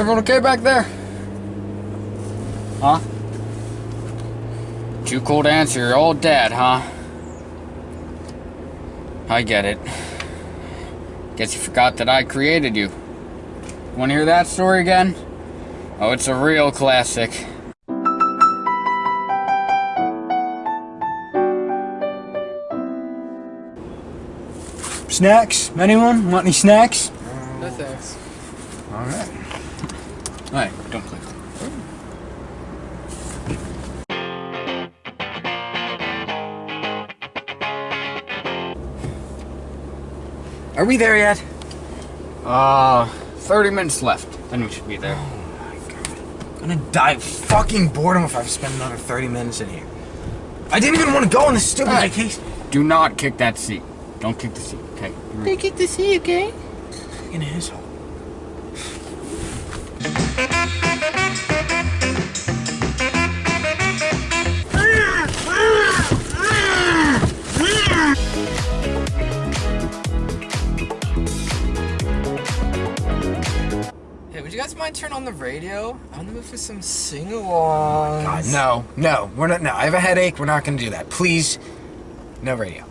Everyone okay back there? Huh? Too cool to answer. You're all dead, huh? I get it. Guess you forgot that I created you. Want to hear that story again? Oh, it's a real classic. Snacks? Anyone? Want any snacks? No thanks. Alright. Alright, don't click. Are we there yet? Uh, 30 minutes left. Then we should be there. Oh my god. I'm gonna die of fucking boredom if I spend another 30 minutes in here. I didn't even want to go on this stupid vacation. Do not kick that seat. Don't kick the seat, okay? Don't kick the seat, okay? Fucking asshole. Hey, would you guys mind turn on the radio? I'm gonna move for some sing-alongs. God, no, no, we're not. No, I have a headache. We're not gonna do that. Please, no radio.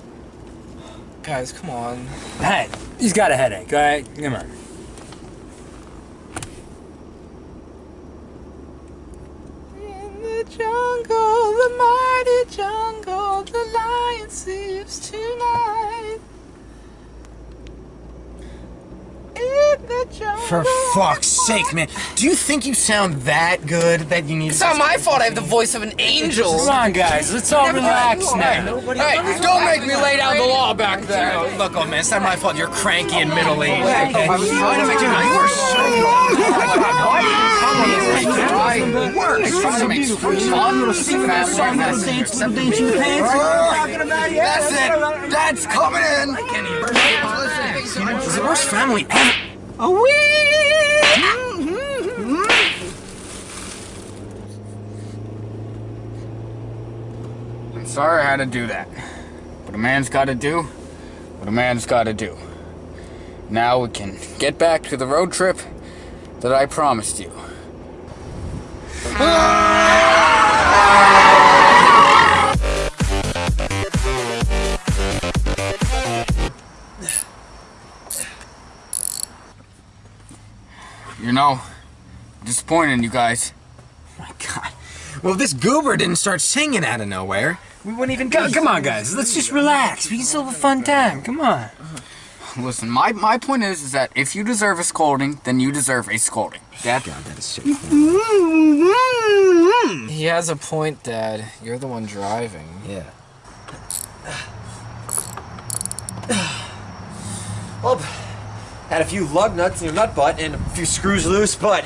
Guys, come on. Hey, he's got a headache, alright? Come on. In the jungle, the mighty jungle, the lion sleeps tonight. In the jungle. For fuck's sake, man. Do you think you sound that good that you need? It's not my fault I have the voice of an angel. Come on, guys, let's all relax now. Hey, don't make me lay down the law back there. No, look, oh man, it's not my fault. You're cranky and middle aged. Okay? I was trying to make you you are so. Worse. Trying to make fun. That's it. That's coming in. I can't even. It's the worst family ever. I'm sorry I had to do that. But a man's gotta do what a man's gotta do. Now we can get back to the road trip that I promised you. You know, disappointing you guys. Oh my god. Well, if this goober didn't start singing out of nowhere, we wouldn't even Go, come on, guys, let's just relax. We can still have a fun time. Come on. Uh-huh. Listen, my, my point is, is that if you deserve a scolding, then you deserve a scolding. Dad? God, that is so. Mm-hmm. He has a point, Dad. You're the one driving. Yeah. Well, had a few lug nuts in your nut butt and a few screws loose, but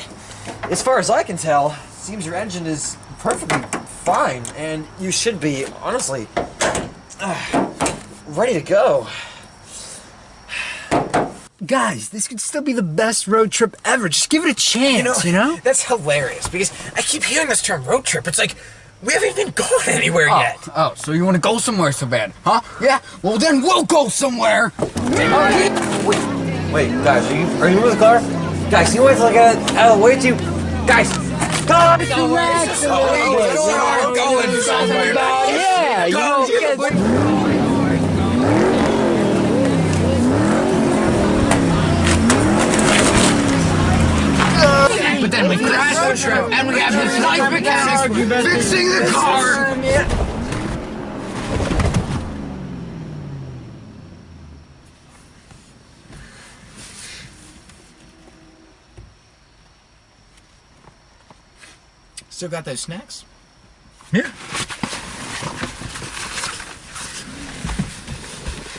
as far as I can tell, seems your engine is perfectly fine, and you should be, honestly, uh, ready to go. Guys, this could still be the best road trip ever. Just give it a chance, you know? That's hilarious because I keep hearing this term road trip. It's like we haven't even gone anywhere Oh, yet. oh, so you want to go somewhere so bad, huh? Yeah? Well, then we'll go somewhere. Wait, guys, are you are you with the car? Guys, you wait till I get out of the way too? Guys, guys, relax. We are going somewhere. Yeah, you know, But then we crash the trip, and we have this nice mechanic fixing the car. Still got those snacks? Yeah.